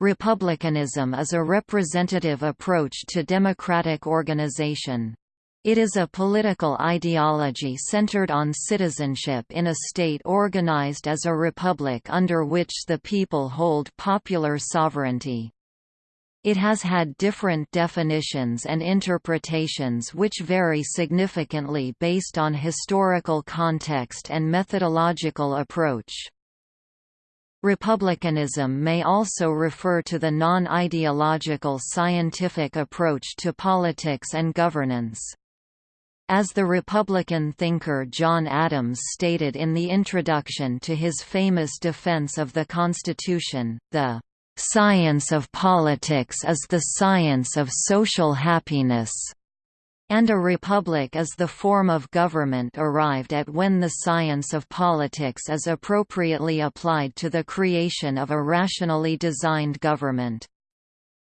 Republicanism is a representative approach to democratic organization. It is a political ideology centered on citizenship in a state organized as a republic under which the people hold popular sovereignty. It has had different definitions and interpretations which vary significantly based on historical context and methodological approach. Republicanism may also refer to the non-ideological scientific approach to politics and governance. As the Republican thinker John Adams stated in the introduction to his famous defense of the Constitution, the "...science of politics is the science of social happiness." And a republic is the form of government arrived at when the science of politics is appropriately applied to the creation of a rationally designed government.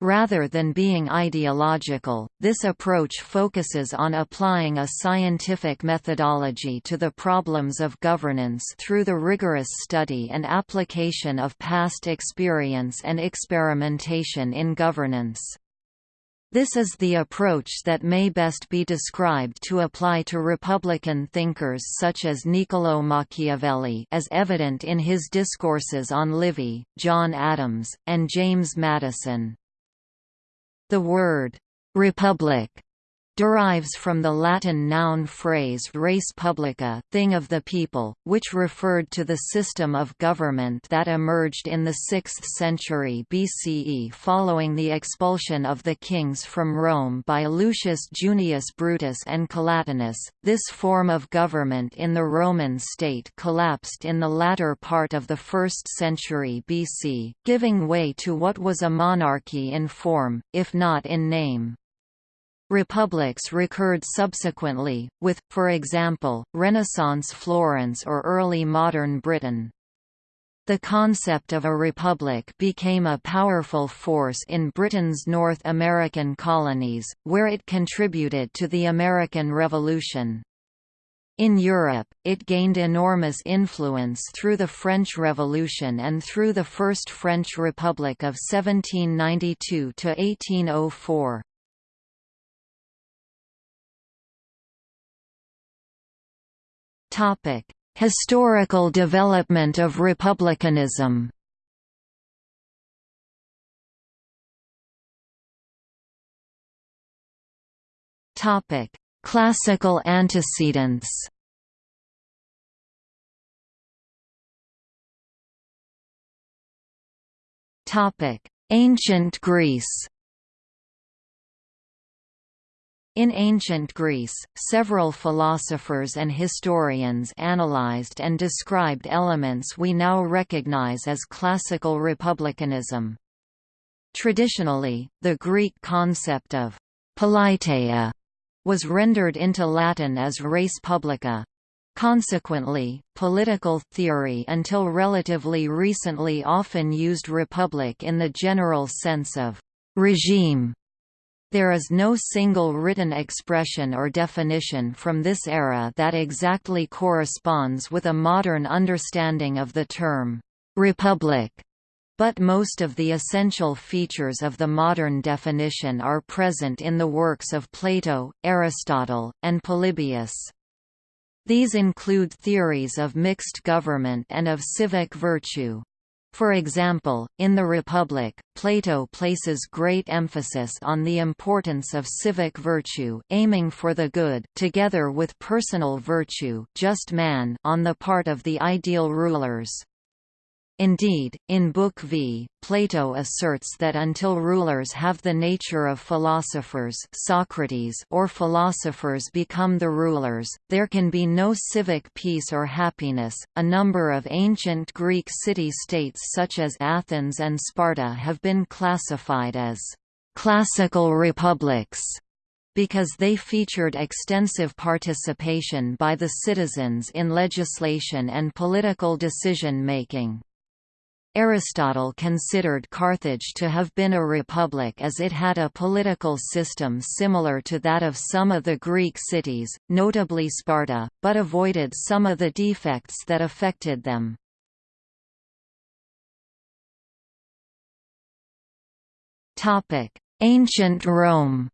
Rather than being ideological, this approach focuses on applying a scientific methodology to the problems of governance through the rigorous study and application of past experience and experimentation in governance. This is the approach that may best be described to apply to Republican thinkers such as Niccolò Machiavelli as evident in his discourses on Livy, John Adams, and James Madison. The word, "'republic' derives from the Latin noun phrase res publica thing of the people, which referred to the system of government that emerged in the 6th century BCE following the expulsion of the kings from Rome by Lucius Junius Brutus and Collatinus. This form of government in the Roman state collapsed in the latter part of the 1st century BC, giving way to what was a monarchy in form, if not in name. Republics recurred subsequently, with, for example, Renaissance Florence or early modern Britain. The concept of a republic became a powerful force in Britain's North American colonies, where it contributed to the American Revolution. In Europe, it gained enormous influence through the French Revolution and through the First French Republic of 1792–1804. Historical development of republicanism. Topic: Classical antecedents. Topic: Ancient Greece. In ancient Greece, several philosophers and historians analyzed and described elements we now recognize as classical republicanism. Traditionally, the Greek concept of politeia was rendered into Latin as res publica. Consequently, political theory until relatively recently often used republic in the general sense of regime there is no single written expression or definition from this era that exactly corresponds with a modern understanding of the term, "'republic' but most of the essential features of the modern definition are present in the works of Plato, Aristotle, and Polybius. These include theories of mixed government and of civic virtue. For example, in the Republic, Plato places great emphasis on the importance of civic virtue aiming for the good together with personal virtue just man on the part of the ideal rulers. Indeed, in Book V, Plato asserts that until rulers have the nature of philosophers Socrates or philosophers become the rulers, there can be no civic peace or happiness. A number of ancient Greek city-states such as Athens and Sparta have been classified as classical republics because they featured extensive participation by the citizens in legislation and political decision-making. Aristotle considered Carthage to have been a republic as it had a political system similar to that of some of the Greek cities, notably Sparta, but avoided some of the defects that affected them. Ancient Rome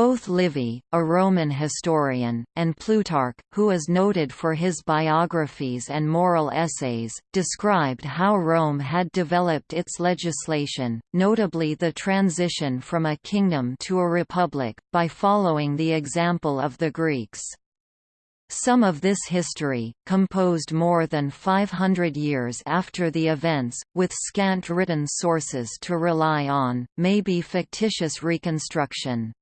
Both Livy, a Roman historian, and Plutarch, who is noted for his biographies and moral essays, described how Rome had developed its legislation, notably the transition from a kingdom to a republic, by following the example of the Greeks. Some of this history, composed more than 500 years after the events, with scant written sources to rely on, may be fictitious reconstruction.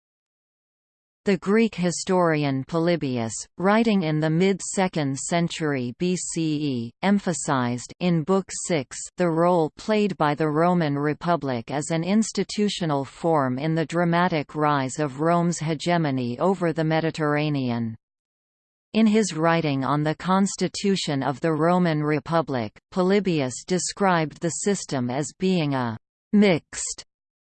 The Greek historian Polybius, writing in the mid-2nd century BCE, emphasized in Book 6 the role played by the Roman Republic as an institutional form in the dramatic rise of Rome's hegemony over the Mediterranean. In his writing on the constitution of the Roman Republic, Polybius described the system as being a «mixed»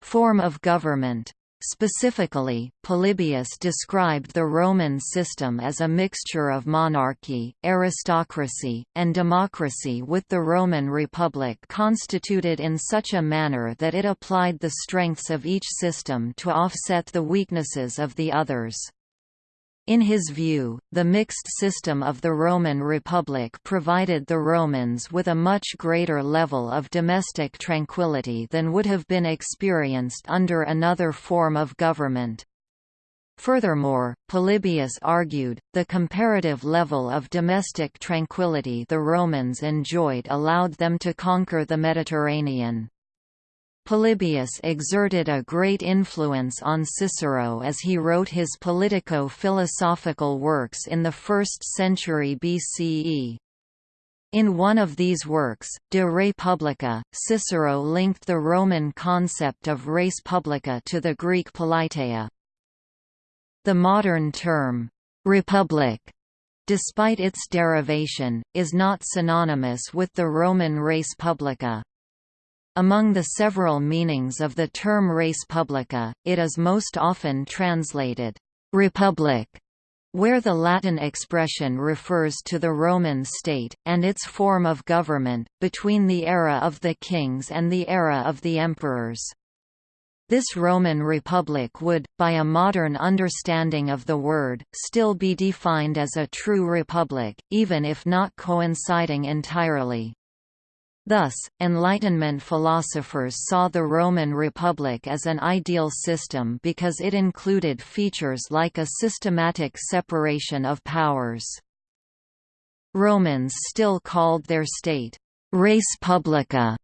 form of government. Specifically, Polybius described the Roman system as a mixture of monarchy, aristocracy, and democracy with the Roman Republic constituted in such a manner that it applied the strengths of each system to offset the weaknesses of the others. In his view, the mixed system of the Roman Republic provided the Romans with a much greater level of domestic tranquility than would have been experienced under another form of government. Furthermore, Polybius argued, the comparative level of domestic tranquility the Romans enjoyed allowed them to conquer the Mediterranean. Polybius exerted a great influence on Cicero as he wrote his politico-philosophical works in the 1st century BCE. In one of these works, De Re Publica, Cicero linked the Roman concept of res publica to the Greek politeia. The modern term, «republic» despite its derivation, is not synonymous with the Roman res publica. Among the several meanings of the term res publica, it is most often translated, «republic», where the Latin expression refers to the Roman state, and its form of government, between the era of the kings and the era of the emperors. This Roman Republic would, by a modern understanding of the word, still be defined as a true republic, even if not coinciding entirely. Thus, Enlightenment philosophers saw the Roman Republic as an ideal system because it included features like a systematic separation of powers. Romans still called their state, res publica,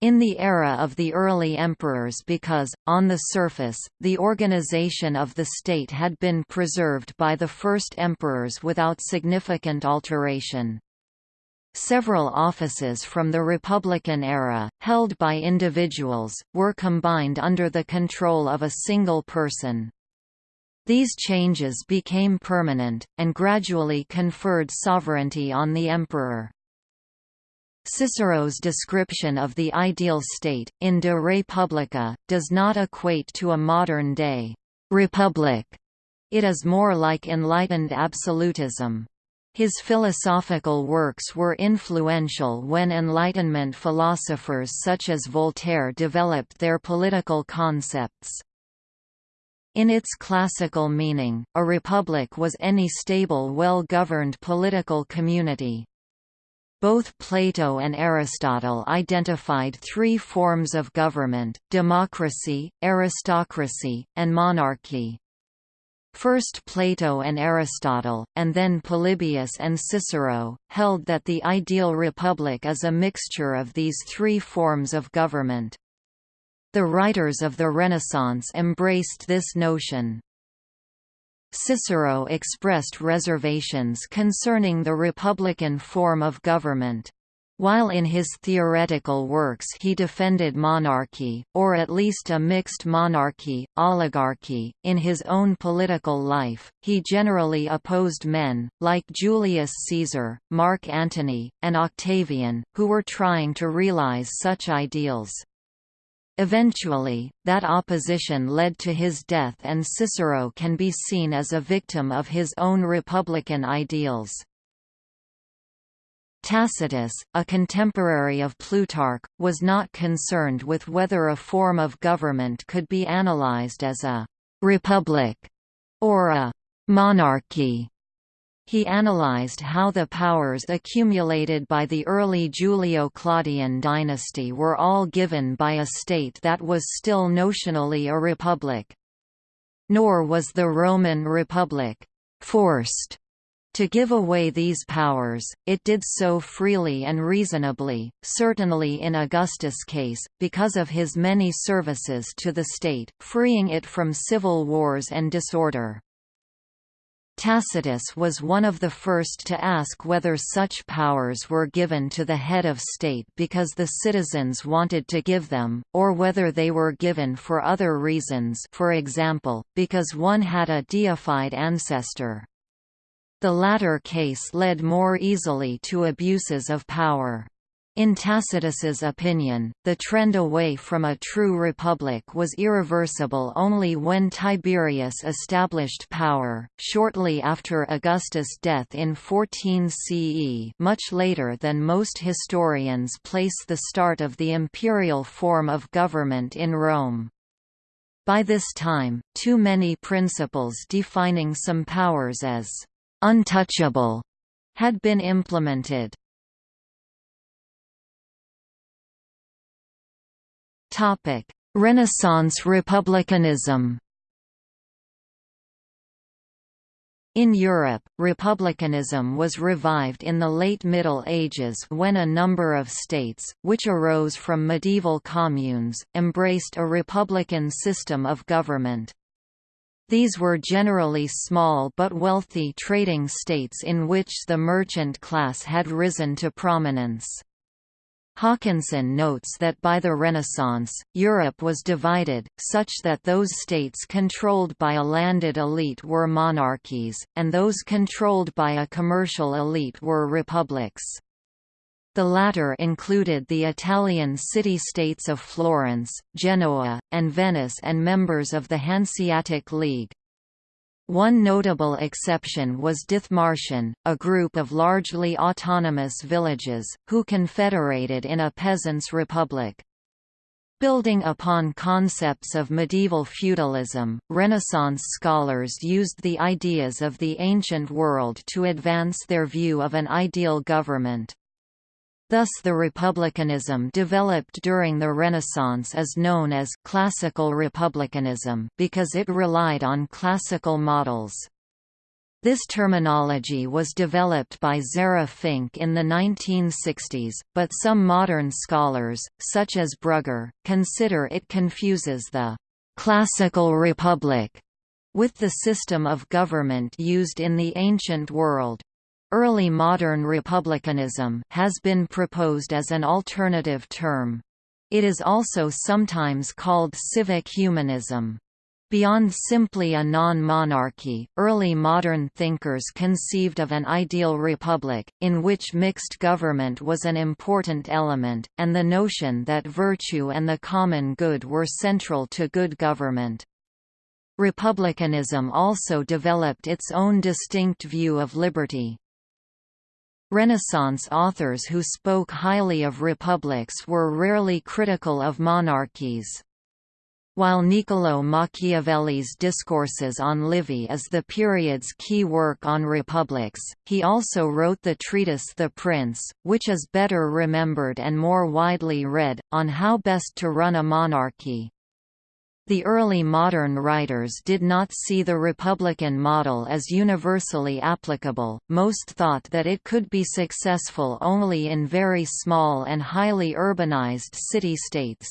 in the era of the early emperors because, on the surface, the organization of the state had been preserved by the first emperors without significant alteration. Several offices from the Republican era, held by individuals, were combined under the control of a single person. These changes became permanent, and gradually conferred sovereignty on the emperor. Cicero's description of the ideal state, in De Re Publica, does not equate to a modern-day «republic». It is more like enlightened absolutism. His philosophical works were influential when Enlightenment philosophers such as Voltaire developed their political concepts. In its classical meaning, a republic was any stable well-governed political community. Both Plato and Aristotle identified three forms of government, democracy, aristocracy, and monarchy. First Plato and Aristotle, and then Polybius and Cicero, held that the ideal republic is a mixture of these three forms of government. The writers of the Renaissance embraced this notion. Cicero expressed reservations concerning the republican form of government. While in his theoretical works he defended monarchy, or at least a mixed monarchy, oligarchy, in his own political life, he generally opposed men, like Julius Caesar, Mark Antony, and Octavian, who were trying to realize such ideals. Eventually, that opposition led to his death and Cicero can be seen as a victim of his own republican ideals. Tacitus, a contemporary of Plutarch, was not concerned with whether a form of government could be analyzed as a «republic» or a «monarchy». He analyzed how the powers accumulated by the early Julio-Claudian dynasty were all given by a state that was still notionally a republic. Nor was the Roman Republic «forced» To give away these powers, it did so freely and reasonably, certainly in Augustus' case, because of his many services to the state, freeing it from civil wars and disorder. Tacitus was one of the first to ask whether such powers were given to the head of state because the citizens wanted to give them, or whether they were given for other reasons for example, because one had a deified ancestor. The latter case led more easily to abuses of power. In Tacitus's opinion, the trend away from a true republic was irreversible only when Tiberius established power, shortly after Augustus' death in 14 CE much later than most historians place the start of the imperial form of government in Rome. By this time, too many principles defining some powers as untouchable had been implemented. Topic: Renaissance republicanism. In Europe, republicanism was revived in the late Middle Ages when a number of states, which arose from medieval communes, embraced a republican system of government. These were generally small but wealthy trading states in which the merchant class had risen to prominence. Haakonssen notes that by the Renaissance, Europe was divided, such that those states controlled by a landed elite were monarchies, and those controlled by a commercial elite were republics. The latter included the Italian city-states of Florence, Genoa, and Venice and members of the Hanseatic League. One notable exception was Dithmarschen, a group of largely autonomous villages, who confederated in a peasants' republic. Building upon concepts of medieval feudalism, Renaissance scholars used the ideas of the ancient world to advance their view of an ideal government. Thus the republicanism developed during the Renaissance is known as «classical republicanism» because it relied on classical models. This terminology was developed by Zera Fink in the 1960s, but some modern scholars, such as Brugger, consider it confuses the «classical republic» with the system of government used in the ancient world. Early modern republicanism has been proposed as an alternative term. It is also sometimes called civic humanism. Beyond simply a non-monarchy, early modern thinkers conceived of an ideal republic, in which mixed government was an important element, and the notion that virtue and the common good were central to good government. Republicanism also developed its own distinct view of liberty. Renaissance authors who spoke highly of republics were rarely critical of monarchies. While Niccolò Machiavelli's Discourses on Livy is the period's key work on republics, he also wrote the treatise The Prince, which is better remembered and more widely read, on how best to run a monarchy. The early modern writers did not see the republican model as universally applicable, most thought that it could be successful only in very small and highly urbanized city-states.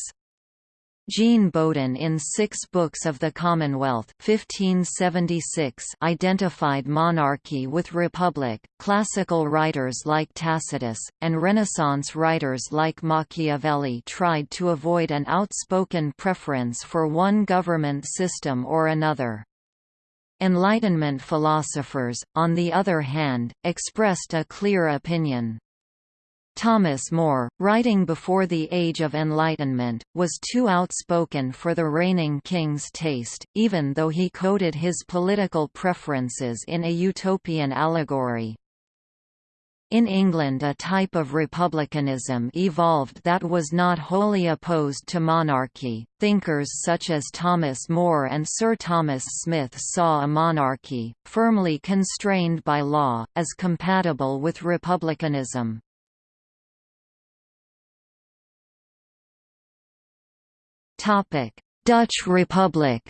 Jean Bodin in Six Books of the Commonwealth 1576 identified monarchy with republic. Classical writers like Tacitus, and Renaissance writers like Machiavelli tried to avoid an outspoken preference for one government system or another. Enlightenment philosophers, on the other hand, expressed a clear opinion. Thomas More, writing before the Age of Enlightenment, was too outspoken for the reigning king's taste, even though he coded his political preferences in a utopian allegory. In England a type of republicanism evolved that was not wholly opposed to monarchy. Thinkers such as Thomas More and Sir Thomas Smith saw a monarchy, firmly constrained by law, as compatible with republicanism. Dutch Republic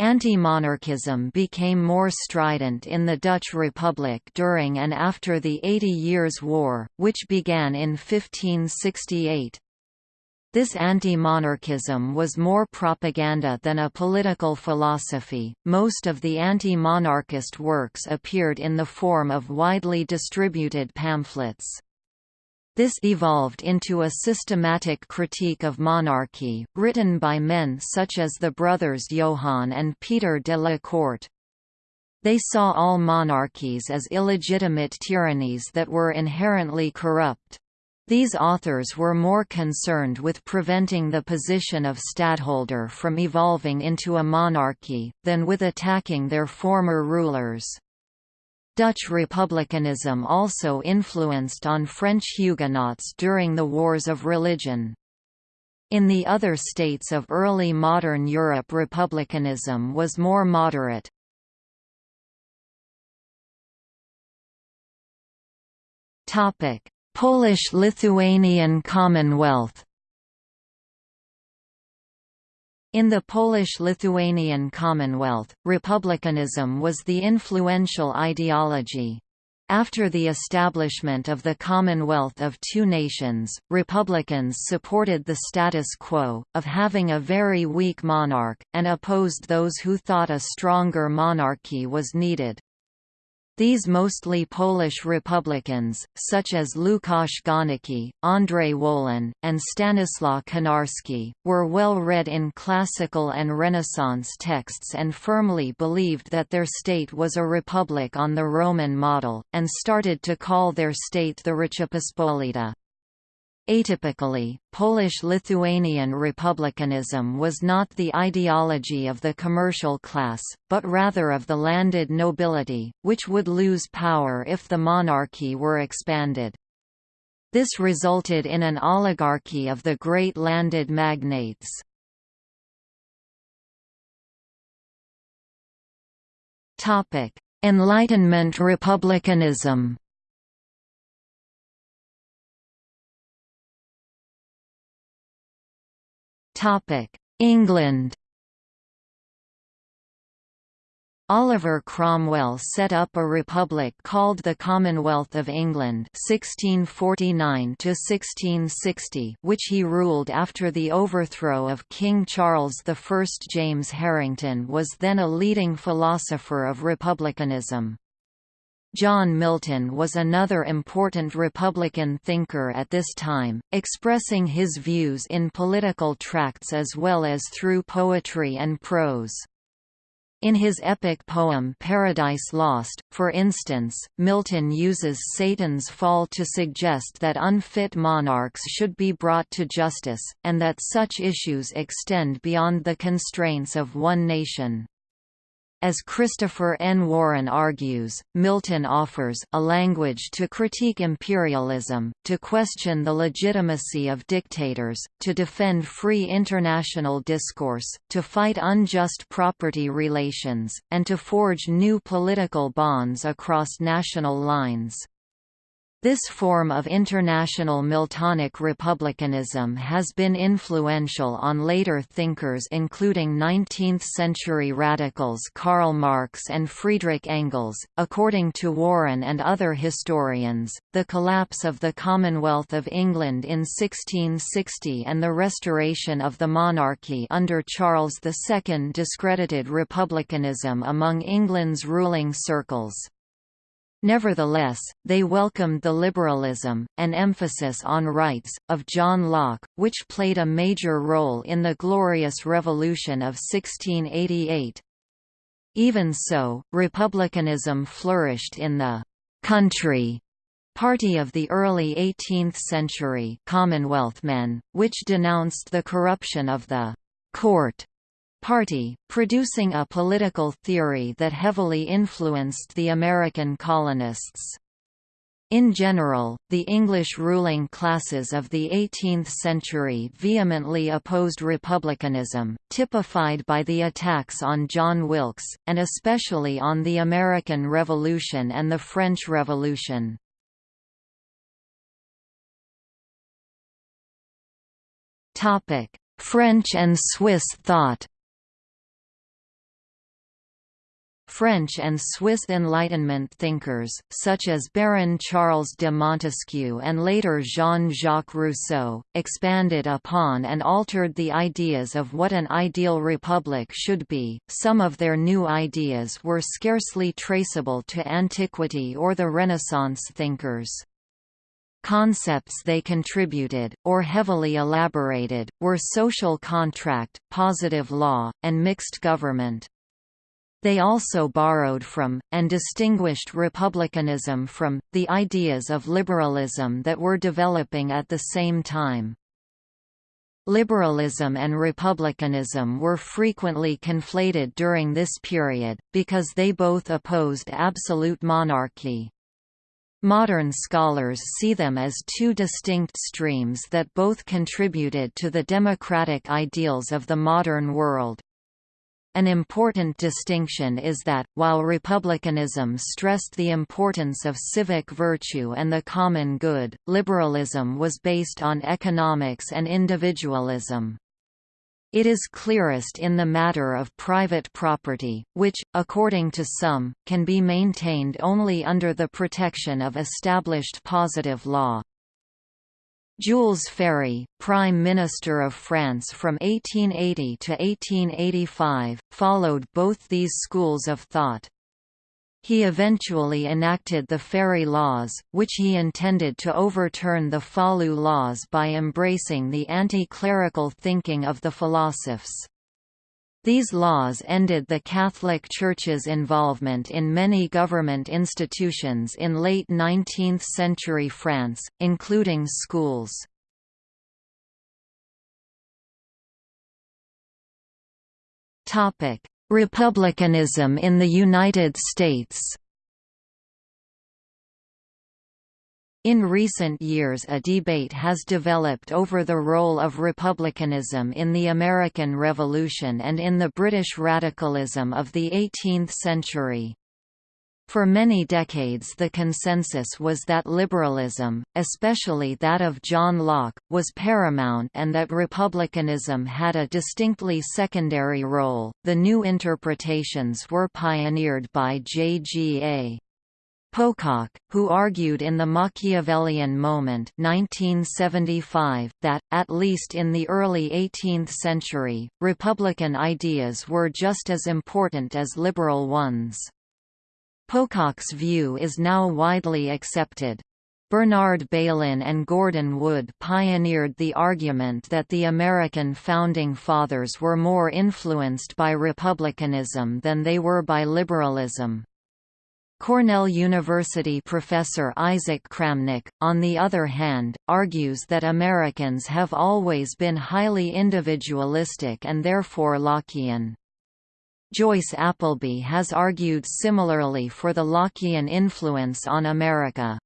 Anti-monarchism became more strident in the Dutch Republic during and after the Eighty Years' War, which began in 1568. This anti-monarchism was more propaganda than a political philosophy. Most of the anti-monarchist works appeared in the form of widely distributed pamphlets. This evolved into a systematic critique of monarchy, written by men such as the brothers Johann and Peter de la Court. They saw all monarchies as illegitimate tyrannies that were inherently corrupt. These authors were more concerned with preventing the position of stadtholder from evolving into a monarchy, than with attacking their former rulers. Dutch republicanism also influenced on French Huguenots during the Wars of Religion. In the other states of early modern Europe republicanism was more moderate. Polish-Lithuanian Commonwealth In the Polish-Lithuanian Commonwealth, republicanism was the influential ideology. After the establishment of the Commonwealth of Two Nations, Republicans supported the status quo, of having a very weak monarch, and opposed those who thought a stronger monarchy was needed. These mostly Polish Republicans, such as Łukasz Górnicki, Andrzej Wolan, and Stanislaw Konarski, were well read in classical and Renaissance texts and firmly believed that their state was a republic on the Roman model, and started to call their state the Rzeczpospolita. Atypically, Polish-Lithuanian republicanism was not the ideology of the commercial class, but rather of the landed nobility, which would lose power if the monarchy were expanded. This resulted in an oligarchy of the great landed magnates. Enlightenment republicanism England Oliver Cromwell set up a republic called the Commonwealth of England 1649 which he ruled after the overthrow of King Charles I. James Harrington was then a leading philosopher of republicanism. John Milton was another important Republican thinker at this time, expressing his views in political tracts as well as through poetry and prose. In his epic poem Paradise Lost, for instance, Milton uses Satan's fall to suggest that unfit monarchs should be brought to justice, and that such issues extend beyond the constraints of one nation. As Christopher N. Warren argues, Milton offers a language to critique imperialism, to question the legitimacy of dictators, to defend free international discourse, to fight unjust property relations, and to forge new political bonds across national lines. This form of international Miltonic republicanism has been influential on later thinkers including 19th-century radicals Karl Marx and Friedrich Engels. According to Warren and other historians, the collapse of the Commonwealth of England in 1660 and the restoration of the monarchy under Charles II discredited republicanism among England's ruling circles. Nevertheless, they welcomed the liberalism, and emphasis on rights, of John Locke, which played a major role in the Glorious Revolution of 1688. Even so, republicanism flourished in the «country» party of the early 18th century Commonwealth men, which denounced the corruption of the «court» party, producing a political theory that heavily influenced the American colonists. In general, the English ruling classes of the 18th century vehemently opposed republicanism, typified by the attacks on John Wilkes, and especially on the American Revolution and the French Revolution. French and Swiss thought French and Swiss Enlightenment thinkers, such as Baron Charles de Montesquieu and later Jean-Jacques Rousseau, expanded upon and altered the ideas of what an ideal republic should be. Some of their new ideas were scarcely traceable to antiquity or the Renaissance thinkers. Concepts they contributed, or heavily elaborated, were social contract, positive law, and mixed government. They also borrowed from, and distinguished republicanism from, the ideas of liberalism that were developing at the same time. Liberalism and republicanism were frequently conflated during this period, because they both opposed absolute monarchy. Modern scholars see them as two distinct streams that both contributed to the democratic ideals of the modern world. An important distinction is that, while republicanism stressed the importance of civic virtue and the common good, liberalism was based on economics and individualism. It is clearest in the matter of private property, which, according to some, can be maintained only under the protection of established positive law. Jules Ferry, Prime Minister of France from 1880 to 1885, followed both these schools of thought. He eventually enacted the Ferry Laws, which he intended to overturn the Falloux Laws by embracing the anti-clerical thinking of the philosophers. These laws ended the Catholic Church's involvement in many government institutions in late 19th-century France, including schools. Republicanism in the United States In recent years a debate has developed over the role of republicanism in the American Revolution and in the British radicalism of the 18th century. For many decades the consensus was that liberalism, especially that of John Locke, was paramount and that republicanism had a distinctly secondary role. The new interpretations were pioneered by J.G.A. Pocock, who argued in The Machiavellian Moment 1975, that, at least in the early 18th century, Republican ideas were just as important as liberal ones. Pocock's view is now widely accepted. Bernard Bailyn and Gordon Wood pioneered the argument that the American Founding Fathers were more influenced by republicanism than they were by liberalism. Cornell University professor Isaac Kramnick, on the other hand, argues that Americans have always been highly individualistic and therefore Lockean. Joyce Appleby has argued similarly for the Lockean influence on America.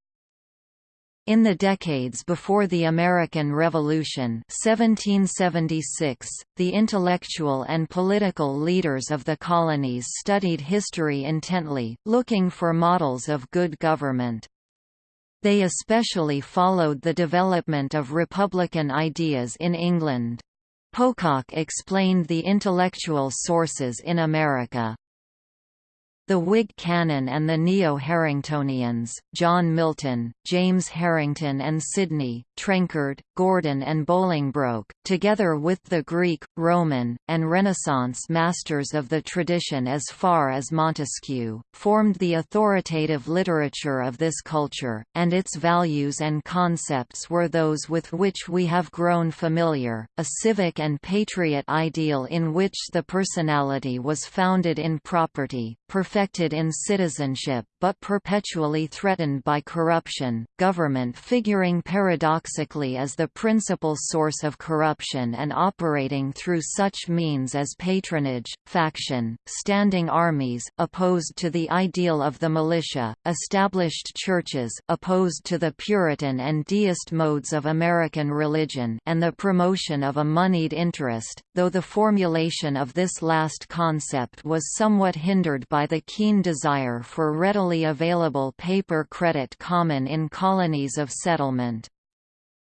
In the decades before the American Revolution 1776, the intellectual and political leaders of the colonies studied history intently, looking for models of good government. They especially followed the development of republican ideas in England. Pocock explained the intellectual sources in America, the Whig canon and the Neo-Harringtonians, John Milton, James Harrington and Sidney, Trenchard, Gordon and Bolingbroke, together with the Greek, Roman, and Renaissance masters of the tradition as far as Montesquieu, formed the authoritative literature of this culture, and its values and concepts were those with which we have grown familiar, a civic and patriot ideal in which the personality was founded in property, perfected in citizenship, but perpetually threatened by corruption, government figuring paradoxically as the principal source of corruption and operating through such means as patronage, faction, standing armies, opposed to the ideal of the militia, established churches, opposed to the Puritan and deist modes of American religion and the promotion of a moneyed interest, though the formulation of this last concept was somewhat hindered by the keen desire for available paper credit common in colonies of settlement.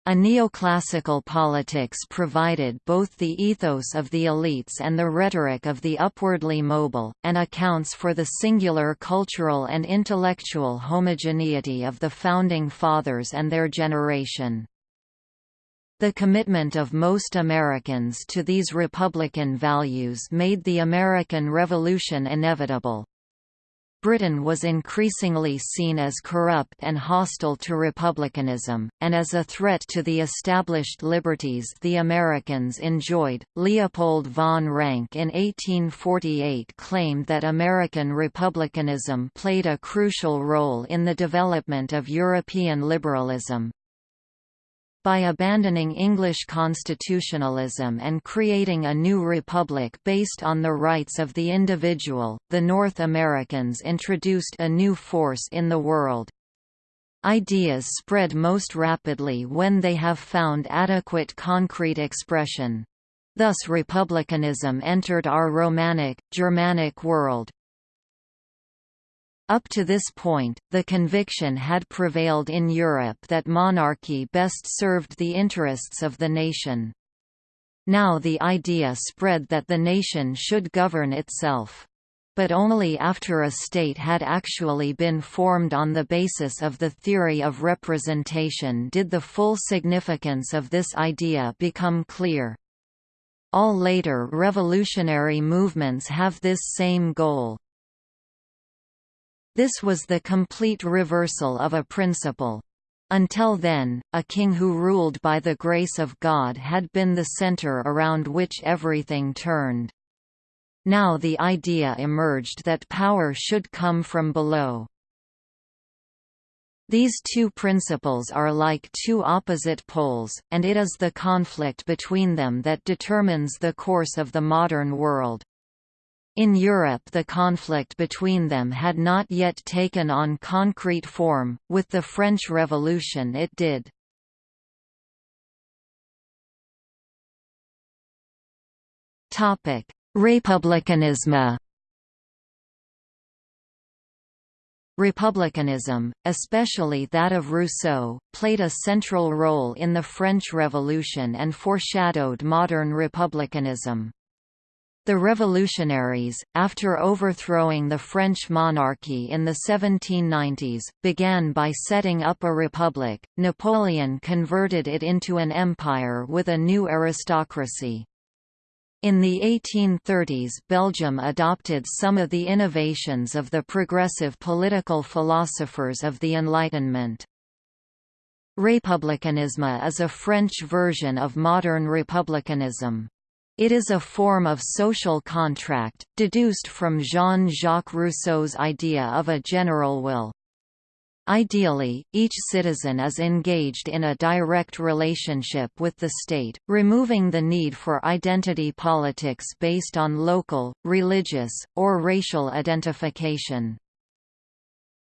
A neoclassical politics provided both the ethos of the elites and the rhetoric of the upwardly mobile, and accounts for the singular cultural and intellectual homogeneity of the Founding Fathers and their generation. The commitment of most Americans to these Republican values made the American Revolution inevitable. Britain was increasingly seen as corrupt and hostile to republicanism, and as a threat to the established liberties the Americans enjoyed. Leopold von Ranke in 1848 claimed that American republicanism played a crucial role in the development of European liberalism, by abandoning English constitutionalism and creating a new republic based on the rights of the individual, the North Americans introduced a new force in the world. Ideas spread most rapidly when they have found adequate concrete expression. Thus republicanism entered our Romanic, Germanic world. Up to this point, the conviction had prevailed in Europe that monarchy best served the interests of the nation. Now the idea spread that the nation should govern itself. But only after a state had actually been formed on the basis of the theory of representation did the full significance of this idea become clear. All later revolutionary movements have this same goal. This was the complete reversal of a principle. Until then, a king who ruled by the grace of God had been the center around which everything turned. Now the idea emerged that power should come from below. These two principles are like two opposite poles, and it is the conflict between them that determines the course of the modern world. In Europe the conflict between them had not yet taken on concrete form, with the French Revolution it did. Republicanism Republicanism, especially that of Rousseau, played a central role in the French Revolution and foreshadowed modern republicanism. The revolutionaries, after overthrowing the French monarchy in the 1790s, began by setting up a republic. Napoleon converted it into an empire with a new aristocracy. In the 1830s Belgium adopted some of the innovations of the progressive political philosophers of the Enlightenment. Republicanisme is a French version of modern republicanism. It is a form of social contract, deduced from Jean-Jacques Rousseau's idea of a general will. Ideally, each citizen is engaged in a direct relationship with the state, removing the need for identity politics based on local, religious, or racial identification.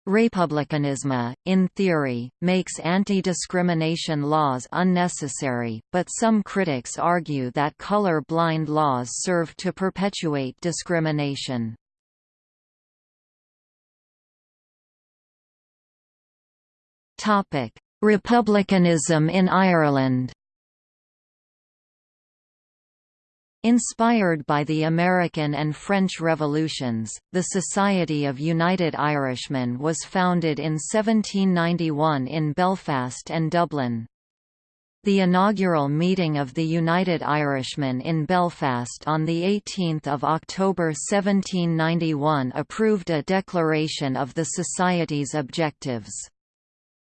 Republicanism, in theory, makes anti-discrimination laws unnecessary, but some critics argue that color-blind laws serve to perpetuate discrimination. Republicanism in Ireland Inspired by the American and French revolutions, the Society of United Irishmen was founded in 1791 in Belfast and Dublin. The inaugural meeting of the United Irishmen in Belfast on 18 October 1791 approved a declaration of the Society's objectives.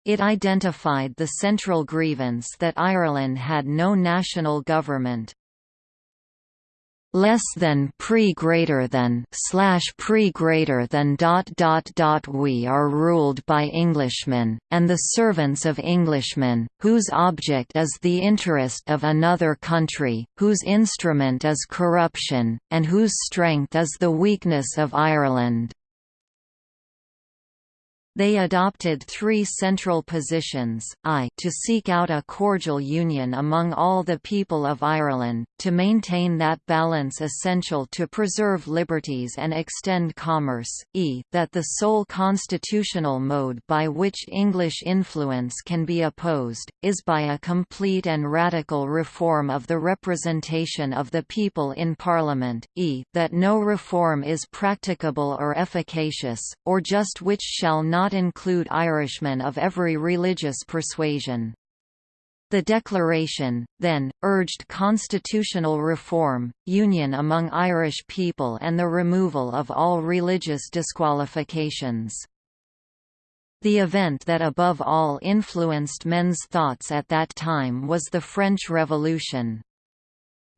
It identified the central grievance that Ireland had no national government, less than pre greater than slash pre greater than dot dot dot we are ruled by Englishmen, and the servants of Englishmen, whose object is the interest of another country, whose instrument is corruption, and whose strength is the weakness of Ireland. They adopted three central positions, i to seek out a cordial union among all the people of Ireland, to maintain that balance essential to preserve liberties and extend commerce, e that the sole constitutional mode by which English influence can be opposed, is by a complete and radical reform of the representation of the people in Parliament, e that no reform is practicable or efficacious, or just which shall not not include Irishmen of every religious persuasion. The declaration, then, urged constitutional reform, union among Irish people and the removal of all religious disqualifications. The event that above all influenced men's thoughts at that time was the French Revolution.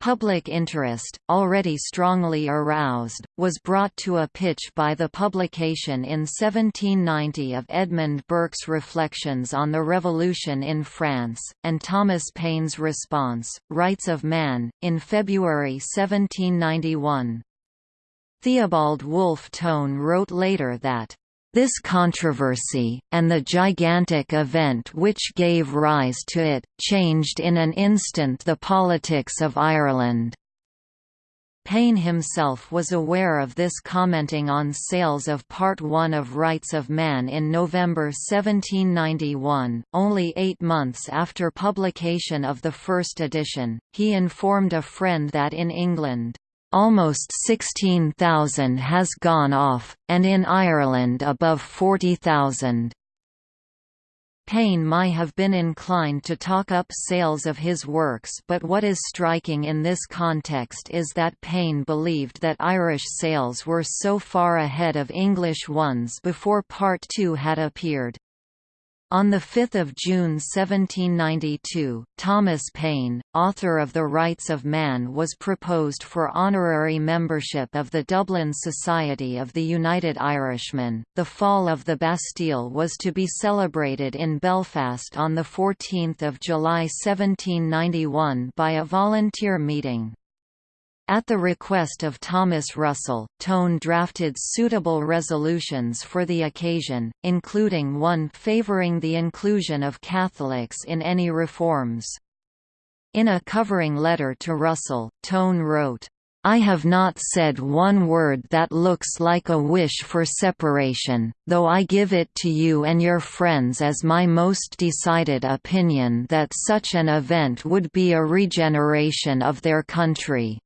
Public interest, already strongly aroused, was brought to a pitch by the publication in 1790 of Edmund Burke's Reflections on the Revolution in France, and Thomas Paine's response, Rights of Man, in February 1791. Theobald Wolfe Tone wrote later that this controversy, and the gigantic event which gave rise to it, changed in an instant the politics of Ireland. Paine himself was aware of this commenting on sales of Part 1 of Rights of Man in November 1791, only eight months after publication of the first edition, he informed a friend that in England, Almost 16,000 has gone off, and in Ireland above 40,000. Paine might have been inclined to talk up sales of his works but what is striking in this context is that Paine believed that Irish sales were so far ahead of English ones before Part II had appeared. On 5 June 1792, Thomas Paine, author of The Rights of Man was proposed for honorary membership of the Dublin Society of the United Irishmen. The fall of the Bastille was to be celebrated in Belfast on 14 July 1791 by a volunteer meeting. At the request of Thomas Russell, Tone drafted suitable resolutions for the occasion, including one favouring the inclusion of Catholics in any reforms. In a covering letter to Russell, Tone wrote, I have not said one word that looks like a wish for separation, though I give it to you and your friends as my most decided opinion that such an event would be a regeneration of their country.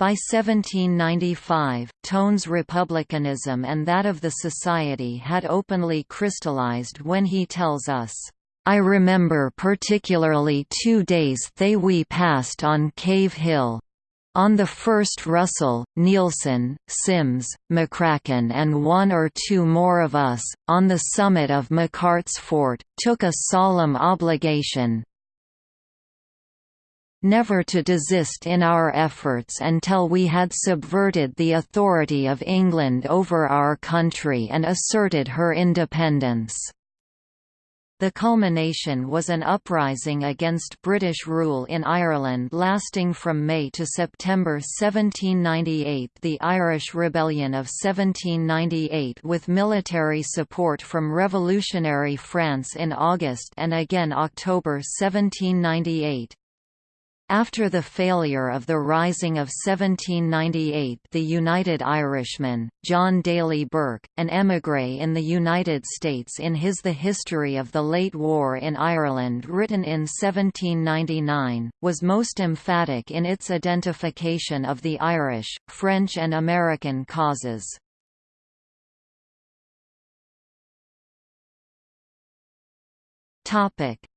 By 1795, Tone's republicanism and that of the Society had openly crystallized when he tells us, I remember particularly two days they we passed on Cave Hill. On the first Russell, Neilson, Simms, McCracken and one or two more of us, on the summit of McArt's Fort, took a solemn obligation, never to desist in our efforts until we had subverted the authority of England over our country and asserted her independence. The culmination was an uprising against British rule in Ireland lasting from May to September 1798 the Irish Rebellion of 1798 with military support from revolutionary France in August and again October 1798. After the failure of the Rising of 1798 the United Irishman, John Daly Burk, an émigré in the United States in his The History of the Late War in Ireland written in 1799, was most emphatic in its identification of the Irish, French and American causes.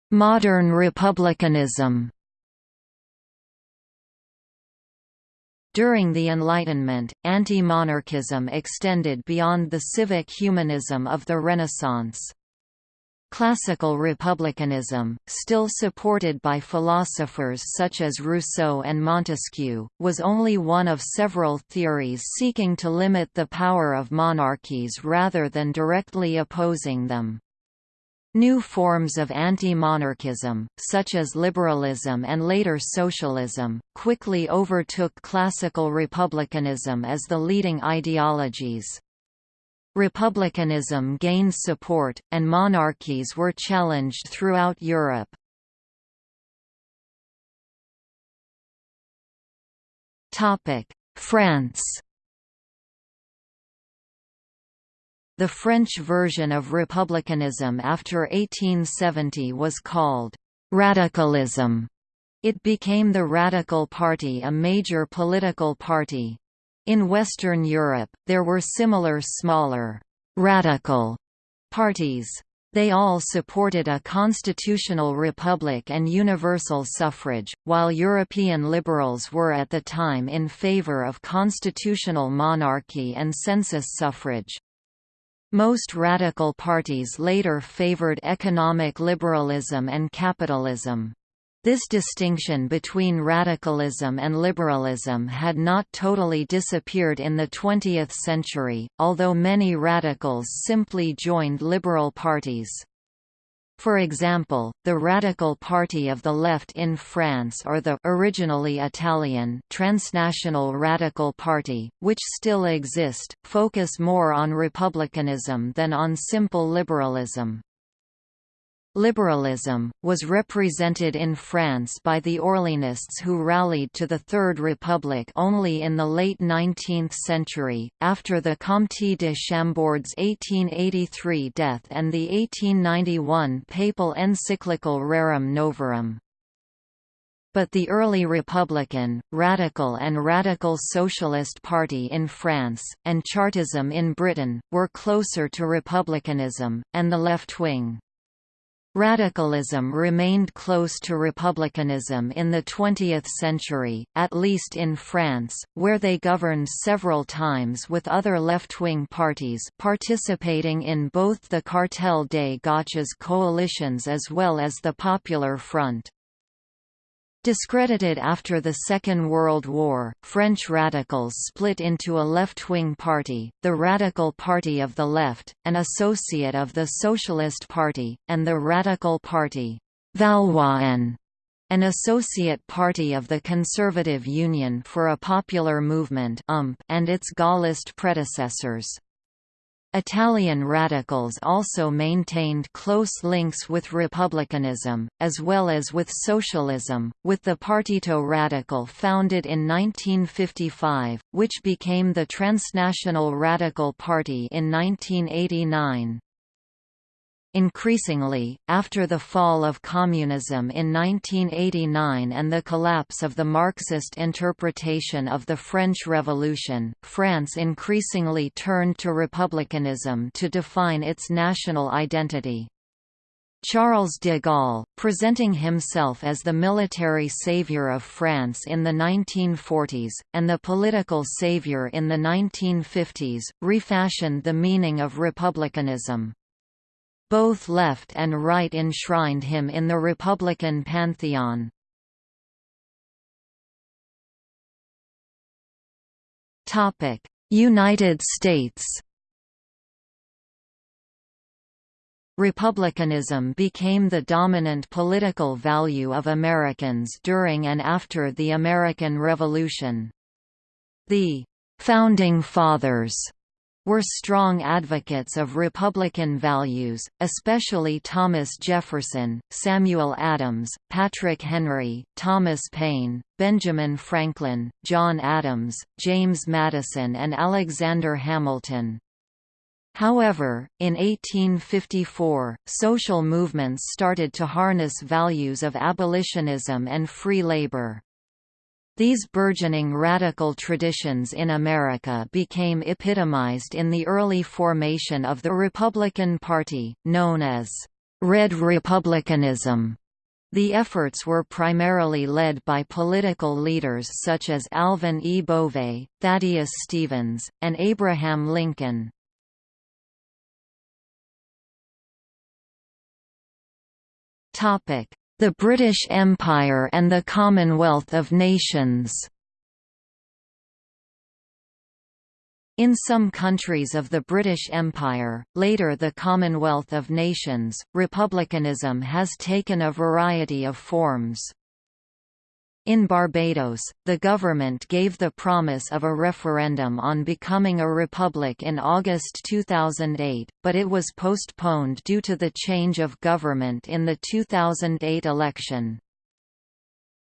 Modern republicanism During the Enlightenment, anti-monarchism extended beyond the civic humanism of the Renaissance. Classical republicanism, still supported by philosophers such as Rousseau and Montesquieu, was only one of several theories seeking to limit the power of monarchies rather than directly opposing them. New forms of anti-monarchism, such as liberalism and later socialism, quickly overtook classical republicanism as the leading ideologies. Republicanism gained support, and monarchies were challenged throughout Europe. France The French version of republicanism after 1870 was called «radicalism». It became the Radical Party a major political party, in Western Europe, there were similar smaller, «radical» parties. They all supported a constitutional republic and universal suffrage, while European liberals were at the time in favor of constitutional monarchy and census suffrage. Most radical parties later favored economic liberalism and capitalism. This distinction between radicalism and liberalism had not totally disappeared in the 20th century, although many radicals simply joined liberal parties. For example, the Radical Party of the Left in France or the originally Italian Transnational Radical Party, which still exist, focus more on republicanism than on simple liberalism. Liberalism, was represented in France by the Orleanists who rallied to the Third Republic only in the late 19th century, after the Comte de Chambord's 1883 death and the 1891 papal encyclical Rerum Novarum. But the early Republican, Radical and Radical Socialist Party in France, and Chartism in Britain, were closer to republicanism, and the left wing. Radicalism remained close to republicanism in the 20th century, at least in France, where they governed several times with other left-wing parties participating in both the Cartel des Gauches coalitions as well as the Popular Front. Discredited after the Second World War, French radicals split into a left-wing party, the Radical Party of the Left, an associate of the Socialist Party, and the Radical Party an associate party of the Conservative Union for a Popular Movement and its Gaullist predecessors. Italian radicals also maintained close links with republicanism, as well as with socialism, with the Partito Radicale founded in 1955, which became the Transnational Radical Party in 1989. Increasingly, after the fall of communism in 1989 and the collapse of the Marxist interpretation of the French Revolution, France increasingly turned to republicanism to define its national identity. Charles de Gaulle, presenting himself as the military savior of France in the 1940s, and the political savior in the 1950s, refashioned the meaning of republicanism. Both left and right enshrined him in the Republican pantheon. United States Republicanism became the dominant political value of Americans during and after the American Revolution. The «Founding Fathers» were strong advocates of Republican values, especially Thomas Jefferson, Samuel Adams, Patrick Henry, Thomas Paine, Benjamin Franklin, John Adams, James Madison and Alexander Hamilton. However, in 1854, social movements started to harness values of abolitionism and free labor. These burgeoning radical traditions in America became epitomized in the early formation of the Republican Party, known as Red Republicanism. The efforts were primarily led by political leaders such as Alvin E. Bovay, Thaddeus Stevens, and Abraham Lincoln. The British Empire and the Commonwealth of Nations In some countries of the British Empire, later the Commonwealth of Nations, republicanism has taken a variety of forms. In Barbados, the government gave the promise of a referendum on becoming a republic in August 2008, but it was postponed due to the change of government in the 2008 election.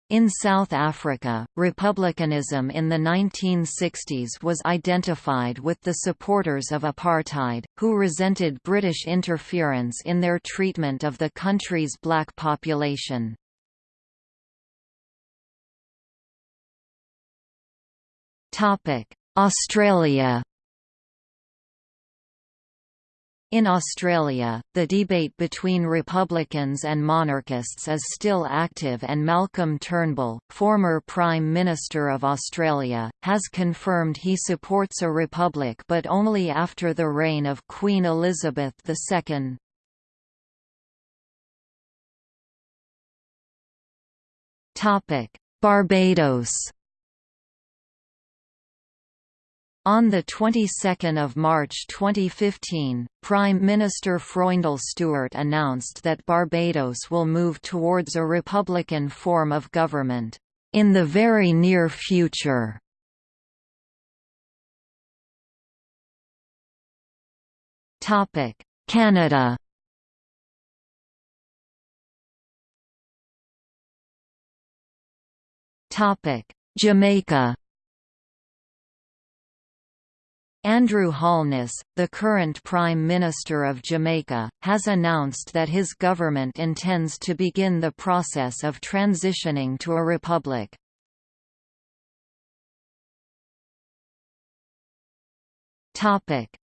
In South Africa, republicanism in the 1960s was identified with the supporters of apartheid, who resented British interference in their treatment of the country's black population. Australia. In Australia, the debate between Republicans and monarchists is still active and Malcolm Turnbull, former Prime Minister of Australia, has confirmed he supports a republic but only after the reign of Queen Elizabeth II. Barbados On the 22nd of March 2015, Prime Minister Freundel Stuart announced that Barbados will move towards a republican form of government in the very near future. Topic: Canada. Topic: Jamaica. Andrew Holness, the current Prime Minister of Jamaica, has announced that his government intends to begin the process of transitioning to a republic.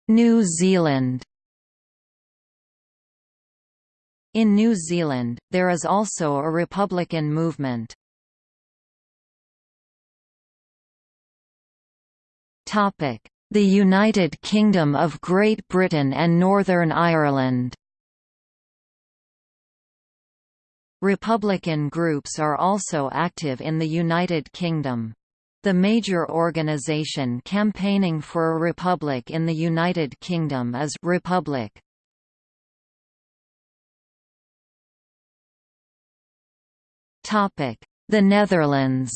New Zealand In New Zealand, there is also a republican movement. Topic the United Kingdom of Great Britain and Northern Ireland Republican groups are also active in the United Kingdom. The major organisation campaigning for a republic in the United Kingdom is Republic. The Netherlands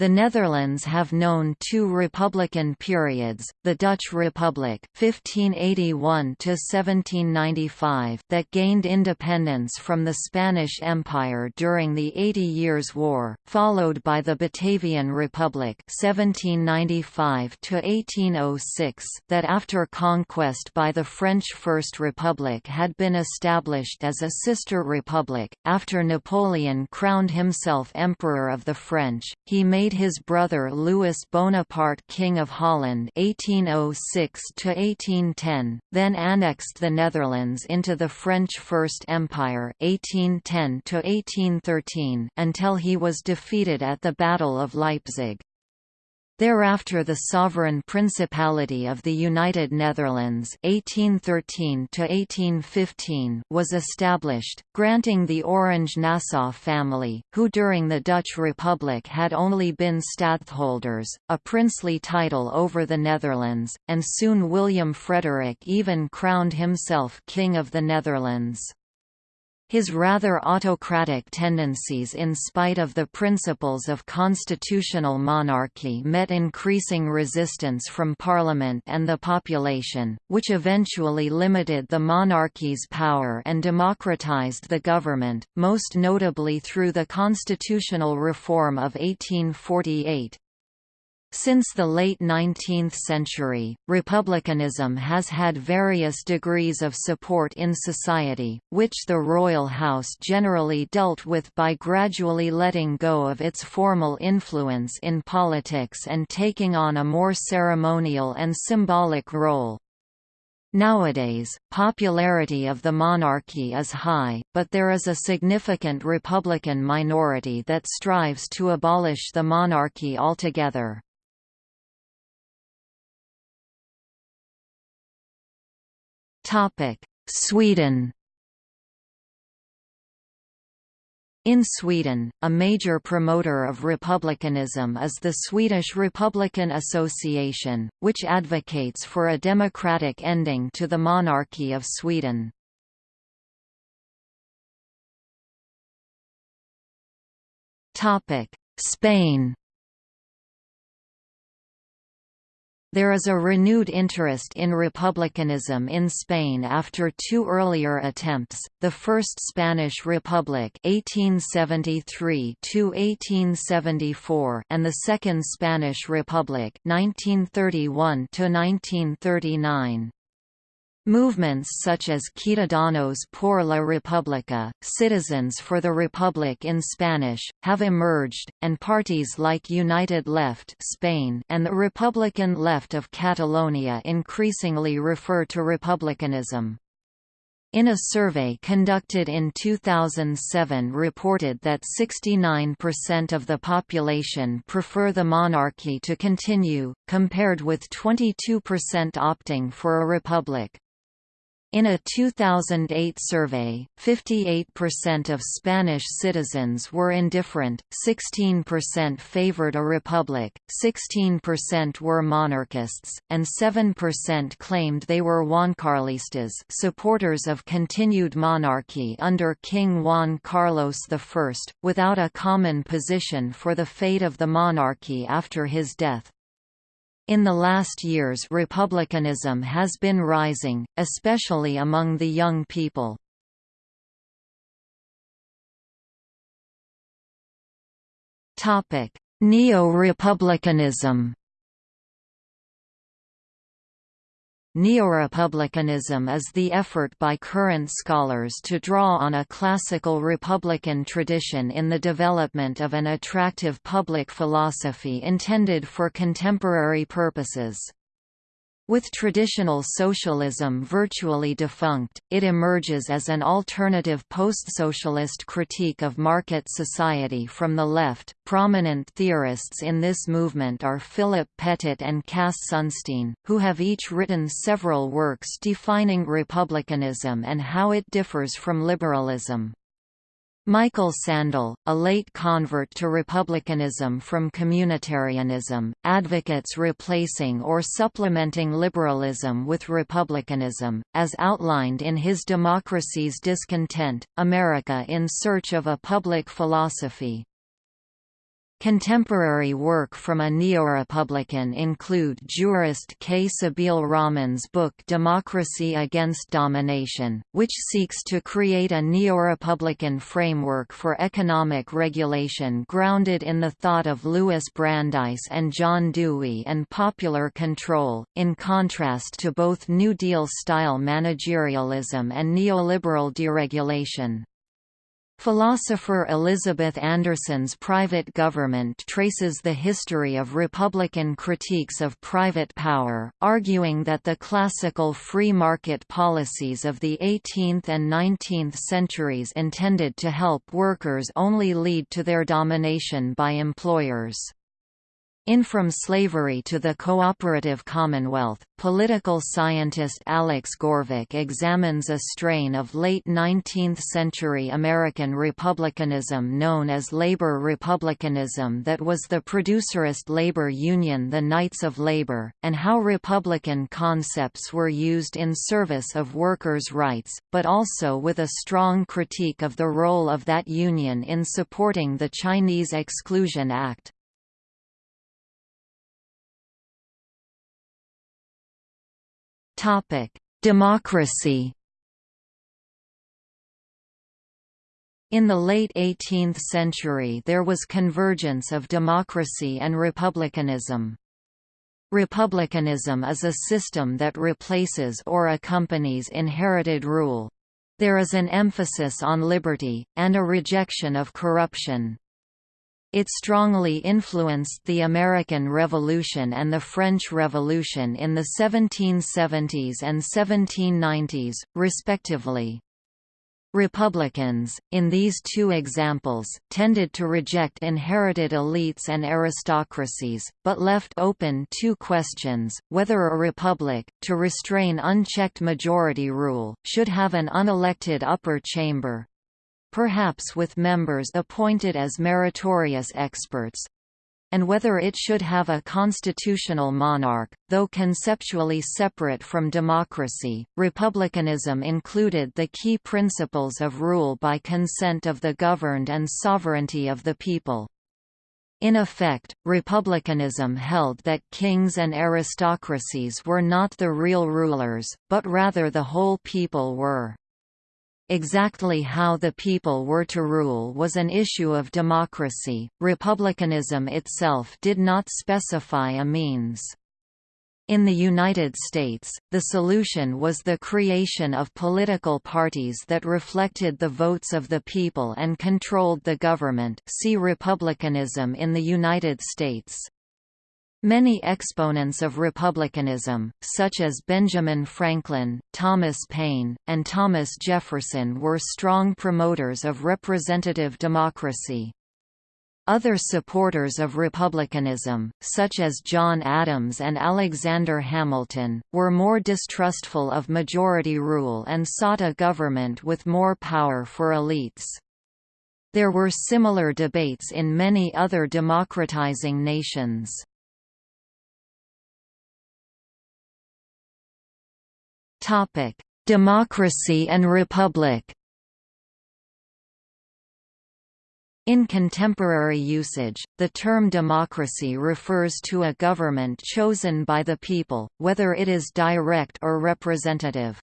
The Netherlands have known two republican periods, the Dutch Republic 1581–1795 that gained independence from the Spanish Empire during the Eighty Years' War, followed by the Batavian Republic 1795–1806 that after conquest by the French First Republic had been established as a sister republic. After Napoleon crowned himself Emperor of the French, he made made his brother Louis Bonaparte King of Holland 1806 then annexed the Netherlands into the French First Empire 1810 until he was defeated at the Battle of Leipzig. Thereafter the Sovereign Principality of the United Netherlands 1813 was established, granting the Orange-Nassau family, who during the Dutch Republic had only been stadtholders, a princely title over the Netherlands, and soon William Frederick even crowned himself King of the Netherlands. His rather autocratic tendencies in spite of the principles of constitutional monarchy met increasing resistance from Parliament and the population, which eventually limited the monarchy's power and democratized the government, most notably through the constitutional reform of 1848. Since the late 19th century, republicanism has had various degrees of support in society, which the royal house generally dealt with by gradually letting go of its formal influence in politics and taking on a more ceremonial and symbolic role. Nowadays, popularity of the monarchy is high, but there is a significant Republican minority that strives to abolish the monarchy altogether. Sweden. In Sweden, a major promoter of republicanism is the Swedish Republican Association, which advocates for a democratic ending to the monarchy of Sweden. Spain There is a renewed interest in republicanism in Spain after two earlier attempts, the First Spanish Republic 1873 and the Second Spanish Republic 1931 -1939. Movements such as Ciudadanos por la República, Citizens for the Republic in Spanish, have emerged, and parties like United Left Spain and the Republican Left of Catalonia increasingly refer to republicanism. In a survey conducted in 2007 reported that 69% of the population prefer the monarchy to continue, compared with 22% opting for a republic. In a 2008 survey, 58% of Spanish citizens were indifferent, 16% favored a republic, 16% were monarchists, and 7% claimed they were Juancarlistas supporters of continued monarchy under King Juan Carlos I, without a common position for the fate of the monarchy after his death. In the last years republicanism has been rising, especially among the young people. Neo-republicanism Neorepublicanism is the effort by current scholars to draw on a classical republican tradition in the development of an attractive public philosophy intended for contemporary purposes. With traditional socialism virtually defunct, it emerges as an alternative post-socialist critique of market society from the left. Prominent theorists in this movement are Philip Pettit and Cass Sunstein, who have each written several works defining republicanism and how it differs from liberalism. Michael Sandel, a late convert to republicanism from communitarianism, advocates replacing or supplementing liberalism with republicanism, as outlined in his Democracy's Discontent, America in Search of a Public Philosophy. Contemporary work from a neo-republican include jurist K. Sabeel Rahman's book Democracy Against Domination, which seeks to create a neo-republican framework for economic regulation grounded in the thought of Louis Brandeis and John Dewey and popular control, in contrast to both New Deal-style managerialism and neoliberal deregulation. Philosopher Elizabeth Anderson's Private Government traces the history of Republican critiques of private power, arguing that the classical free market policies of the 18th and 19th centuries intended to help workers only lead to their domination by employers. In From Slavery to the Cooperative Commonwealth, political scientist Alex Gourevitch examines a strain of late 19th-century American republicanism known as labor republicanism that was the producerist labor union the Knights of Labor, and how republican concepts were used in service of workers' rights, but also with a strong critique of the role of that union in supporting the Chinese Exclusion Act. Democracy. In the late 18th century there was convergence of democracy and republicanism. Republicanism is a system that replaces or accompanies inherited rule. There is an emphasis on liberty, and a rejection of corruption. It strongly influenced the American Revolution and the French Revolution in the 1770s and 1790s, respectively. Republicans, in these two examples, tended to reject inherited elites and aristocracies, but left open two questions, whether a republic, to restrain unchecked majority rule, should have an unelected upper chamber—perhaps with members appointed as meritorious experts, and whether it should have a constitutional monarch, though conceptually separate from democracy. Republicanism included the key principles of rule by consent of the governed and sovereignty of the people. In effect, republicanism held that kings and aristocracies were not the real rulers, but rather the whole people were. Exactly how the people were to rule was an issue of democracy, republicanism itself did not specify a means. In the United States, the solution was the creation of political parties that reflected the votes of the people and controlled the government see Republicanism in the United States. Many exponents of republicanism, such as Benjamin Franklin, Thomas Paine, and Thomas Jefferson were strong promoters of representative democracy. Other supporters of republicanism, such as John Adams and Alexander Hamilton, were more distrustful of majority rule and sought a government with more power for elites. There were similar debates in many other democratizing nations. Topic: Democracy and Republic. In contemporary usage, the term democracy refers to a government chosen by the people, whether it is direct or representative.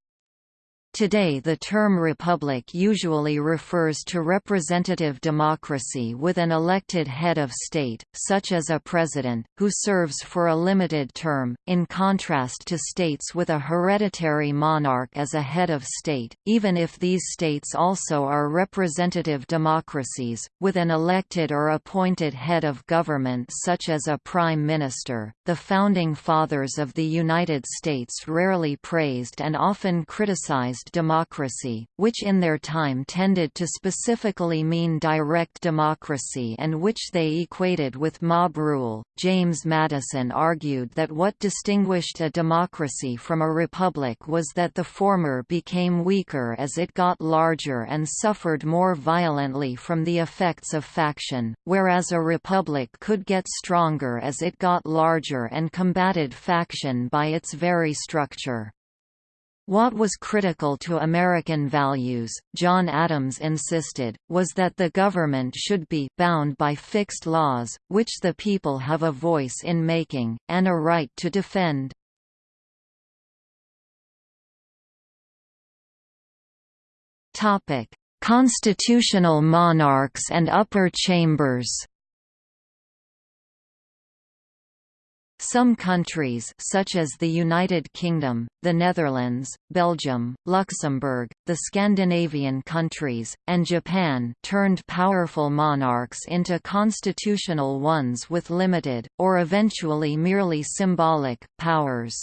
Today the term republic usually refers to representative democracy with an elected head of state, such as a president, who serves for a limited term, in contrast to states with a hereditary monarch as a head of state, even if these states also are representative democracies, with an elected or appointed head of government such as a prime minister. The Founding Fathers of the United States rarely praised and often criticized democracy, which in their time tended to specifically mean direct democracy and which they equated with mob rule. James Madison argued that what distinguished a democracy from a republic was that the former became weaker as it got larger and suffered more violently from the effects of faction, whereas a republic could get stronger as it got larger and combated faction by its very structure. What was critical to American values, John Adams insisted, was that the government should be bound by fixed laws, which the people have a voice in making, and a right to defend. Constitutional monarchs and upper chambers Some countries such as the United Kingdom, the Netherlands, Belgium, Luxembourg, the Scandinavian countries, and Japan turned powerful monarchs into constitutional ones with limited, or eventually merely symbolic, powers.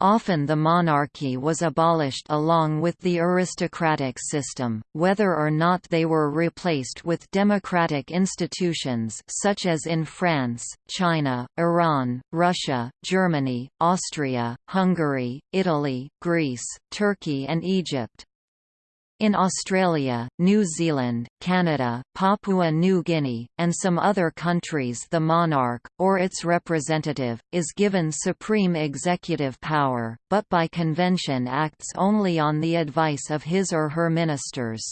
Often the monarchy was abolished along with the aristocratic system, whether or not they were replaced with democratic institutions such as in France, China, Iran, Russia, Germany, Austria, Hungary, Italy, Greece, Turkey and Egypt. In Australia, New Zealand, Canada, Papua New Guinea, and some other countries the monarch, or its representative, is given supreme executive power, but by convention acts only on the advice of his or her ministers.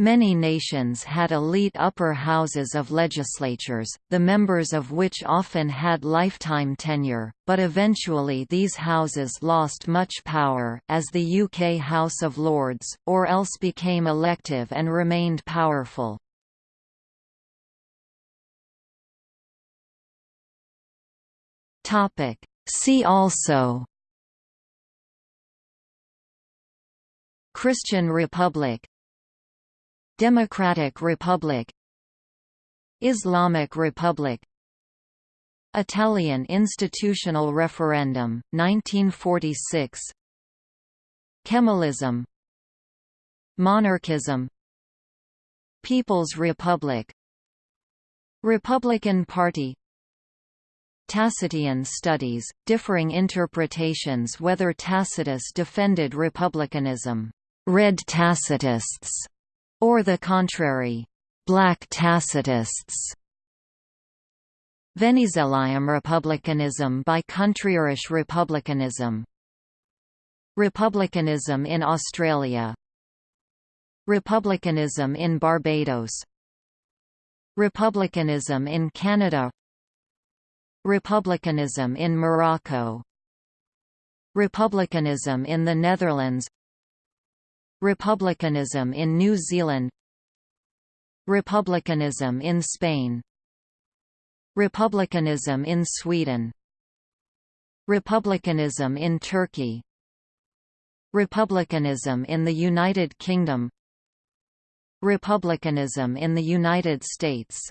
Many nations had elite upper houses of legislatures, the members of which often had lifetime tenure, but eventually these houses lost much power, as the UK House of Lords, or else became elective and remained powerful. See also Christian Republic Democratic Republic Islamic Republic Italian institutional referendum, 1946 Kemalism Monarchism People's Republic Republican Party Tacitean studies, differing interpretations whether Tacitus defended republicanism, red Tacitists, or the contrary, black Tacitists. Venezuelan republicanism by countryirish republicanism. Republicanism in Australia. Republicanism in Barbados. Republicanism in Canada. Republicanism in Morocco. Republicanism in the Netherlands Republicanism in New Zealand. Republicanism in Spain. Republicanism in Sweden. Republicanism in Turkey. Republicanism in the United Kingdom. Republicanism in the United States